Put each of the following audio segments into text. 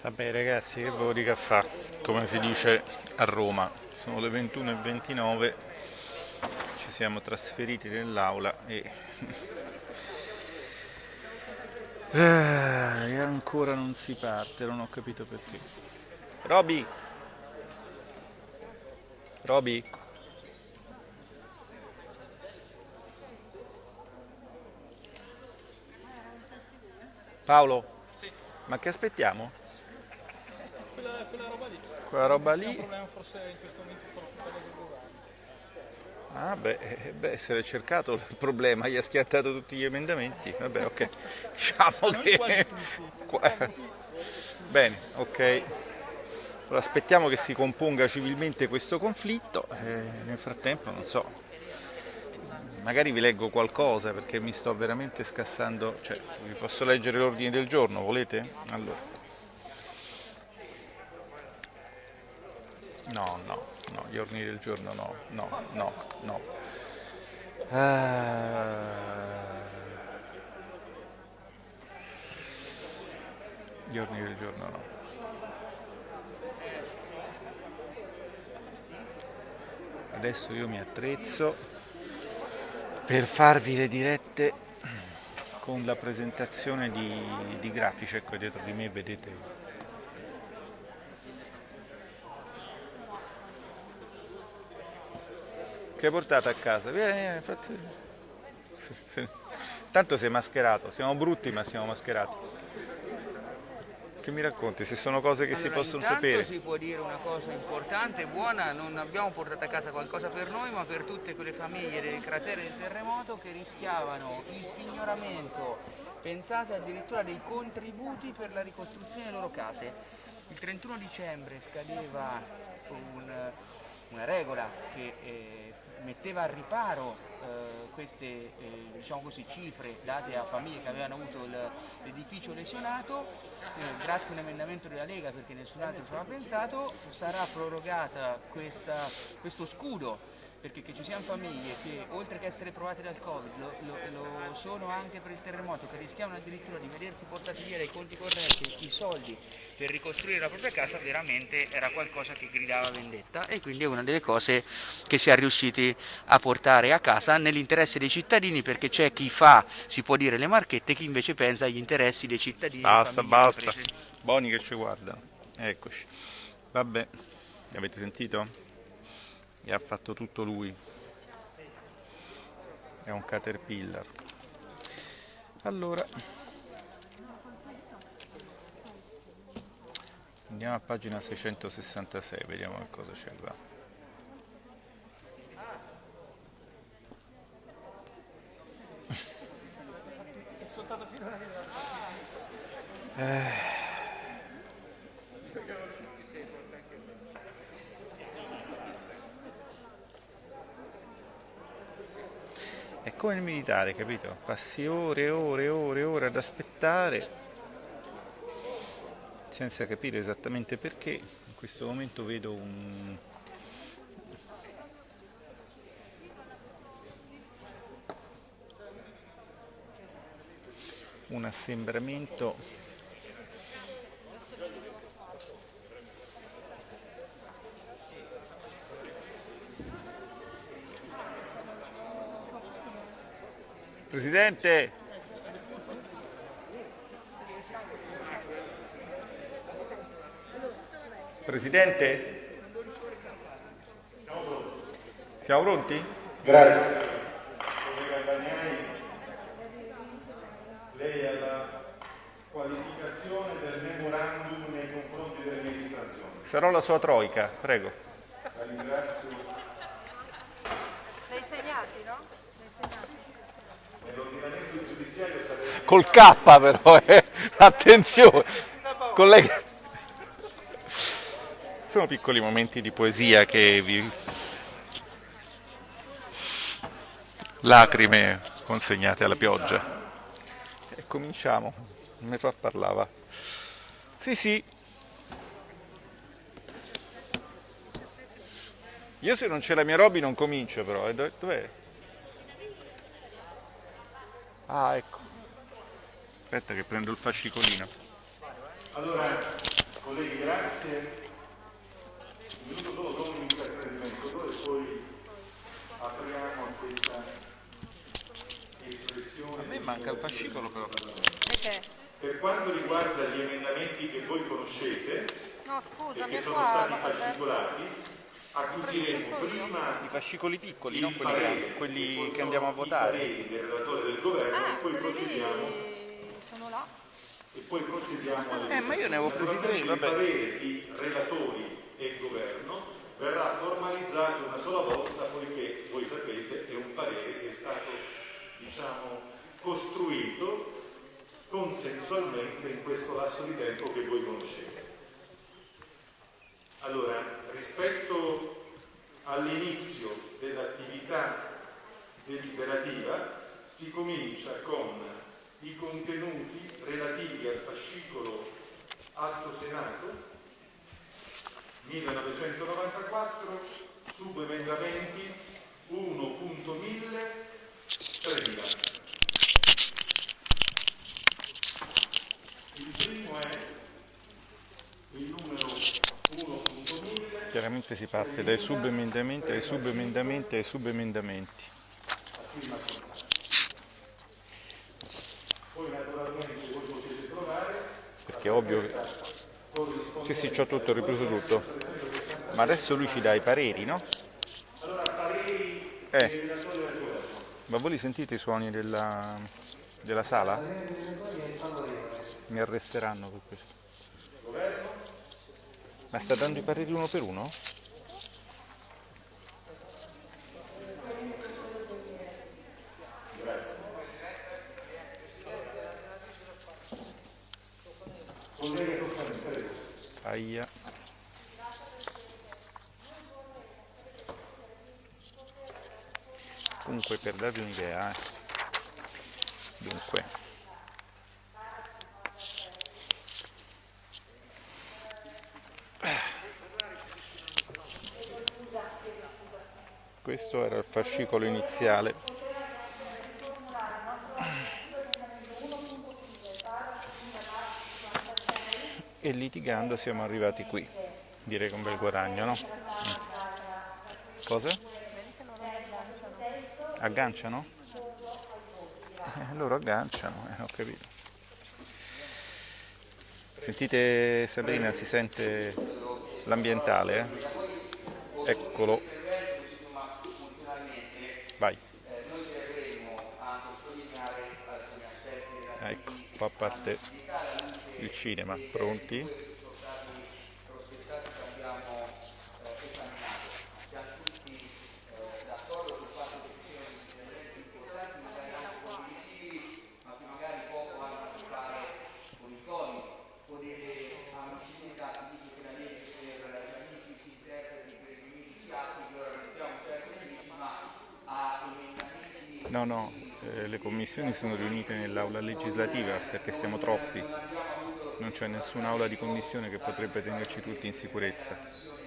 Vabbè ragazzi che volevo dica fa, come si dice a Roma, sono le 21.29, ci siamo trasferiti nell'aula e... Ah, e ancora non si parte, non ho capito perché. Roby! Roby? Paolo? Sì. Ma che aspettiamo? Quella, roba lì. Quella roba lì? problema forse in questo momento frutta del rurale. Ah beh, eh, beh, se l'è cercato il problema, gli ha schiattato tutti gli emendamenti. Vabbè, ok. Diciamo Noi quasi che... tutti. Bene, ok. Allora, aspettiamo che si componga civilmente questo conflitto. eh, nel frattempo, non so, magari vi leggo qualcosa perché mi sto veramente scassando. Cioè, vi posso leggere l'ordine del giorno, volete? Allora. No, no, no, gli ordini del giorno no, no, no, no. Ah. Gli ordini del giorno no. Adesso io mi attrezzo per farvi le dirette con la presentazione di, di grafici. Ecco dietro di me vedete che hai portato a casa? Vieni, vieni, fatti- Sì, sì. Tanto sei mascherato, siamo brutti ma siamo mascherati. Che mi racconti? Se sono cose che si Allora, possono intanto sapere. si può dire una cosa importante buona, non abbiamo portato a casa qualcosa per noi, ma per tutte quelle famiglie del cratere del terremoto che rischiavano il pignoramento, pensate addirittura dei contributi per la ricostruzione delle loro case. Il 31 dicembre scadeva un- una regola che eh, metteva al riparo eh, queste eh, diciamo così, cifre date a famiglie che avevano avuto l'edificio lesionato, eh, grazie a un emendamento della Lega perché nessun altro ci aveva pensato, sarà prorogata questa- questo scudo perché che ci siano famiglie che oltre che essere provate dal Covid lo, lo- lo sono anche per il terremoto, che rischiavano addirittura di vedersi portati via dai conti correnti i soldi per ricostruire la propria casa, veramente era qualcosa che gridava vendetta e quindi è una delle cose che si è riusciti a portare a casa nell'interesse dei cittadini perché c'è chi fa, si può dire, le marchette, chi invece pensa agli interessi dei cittadini. Basta, basta. imprese. Buoni che ci guardano. Eccoci. Vabbè, avete sentito? E ha fatto tutto lui. È un caterpillar. Allora. Andiamo a pagina 666, vediamo che cosa c'è qua. È soltanto fino a È come il militare, capito? Passi ore e ore e ore e ore ad aspettare senza capire esattamente perché. In questo momento vedo un, un assembramento Presidente Presidente Siamo pronti? Grazie. Collega Bagnai, lei ha la qualificazione del memorandum nei confronti dell'amministrazione. Sarò la sua troica, prego. La ringrazio. Col K però, eh. attenzione. Collega. Sono piccoli momenti di poesia che vi... Lacrime consegnate alla pioggia. E cominciamo. Mi fa parlare, va. Sì, sì. Io se non c'è la mia Roby non comincio però. eh. Dov- Dov'è? Ah, ecco. Aspetta che prendo il fascicolino. Allora, Colleghi, grazie. Un minuto solo do un intrattenimento e poi apriamo a questa espressione. A me manca il fascicolo però. Perché? Per quanto riguarda gli emendamenti che voi conoscete No, e scusami, che sono qua. stati fascicolati, acquisiremo prima I fascicoli piccoli, il non quelli, parere, grandi, quelli che andiamo a i votare. pareri del relatore del governo Ah, e poi procediamo sono là. e poi procediamo Eh, ma io ne avevo presi tre, vabbè. Il parere di relatori e governo verrà formalizzato una sola volta poiché voi sapete è un parere che è stato diciamo costruito consensualmente in questo lasso di tempo che voi conoscete. Allora, rispetto all'inizio dell'attività deliberativa si comincia con i contenuti relativi al fascicolo Atto Senato 1994, subemendamenti 1.1000, 3000. Il primo è il numero 1.1000 Chiaramente si parte dai subemendamenti, ai subemendamenti, ai subemendamenti. Perché è ovvio che... Sì, sì, c'ho tutto, ho ripreso tutto. Ma adesso lui ci dà i pareri, no? allora pareri Eh, ma voi li sentite i suoni della, della sala? Mi arresteranno per questo. Ma sta dando i pareri uno per uno? Aia. Comunque per darvi un'idea, eh. Dunque. Questo era il fascicolo iniziale. E litigando siamo arrivati qui. Direi che un bel guadagno, no? Cosa? Agganciano? Eh, loro agganciano, eh, ho capito. Sentite Sabrina, si sente l'ambientale, eh? Eccolo. Ecco, qua parte il cinema. Pronti? No, no, le commissioni sono riunite nell'aula legislativa perché siamo troppi. Non c'è nessun'aula di commissione che potrebbe tenerci tutti in sicurezza.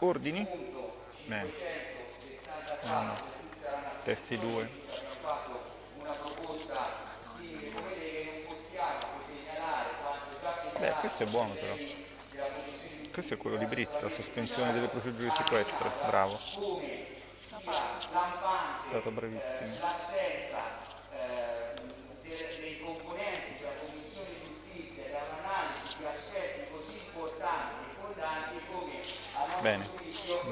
Ordini? Bene. Uno. Testi 2. Beh, questo è buono però. Questo è quello di Brizzi, la sospensione delle procedure di sequestro. Bravo. È stato bravissimo. Così come? All'inizio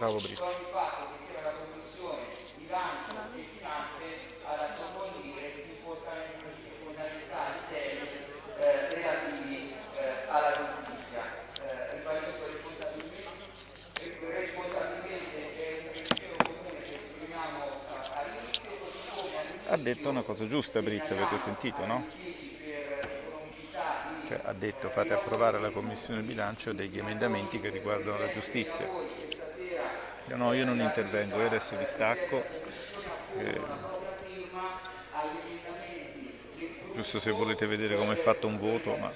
Ha detto una cosa giusta Brizzi, avete sentito, no? Ha detto fate approvare alla Commissione bilancio degli emendamenti che riguardano la giustizia. Io no, io non intervengo, io adesso vi stacco. eh, giusto se volete vedere come è fatto un voto, ma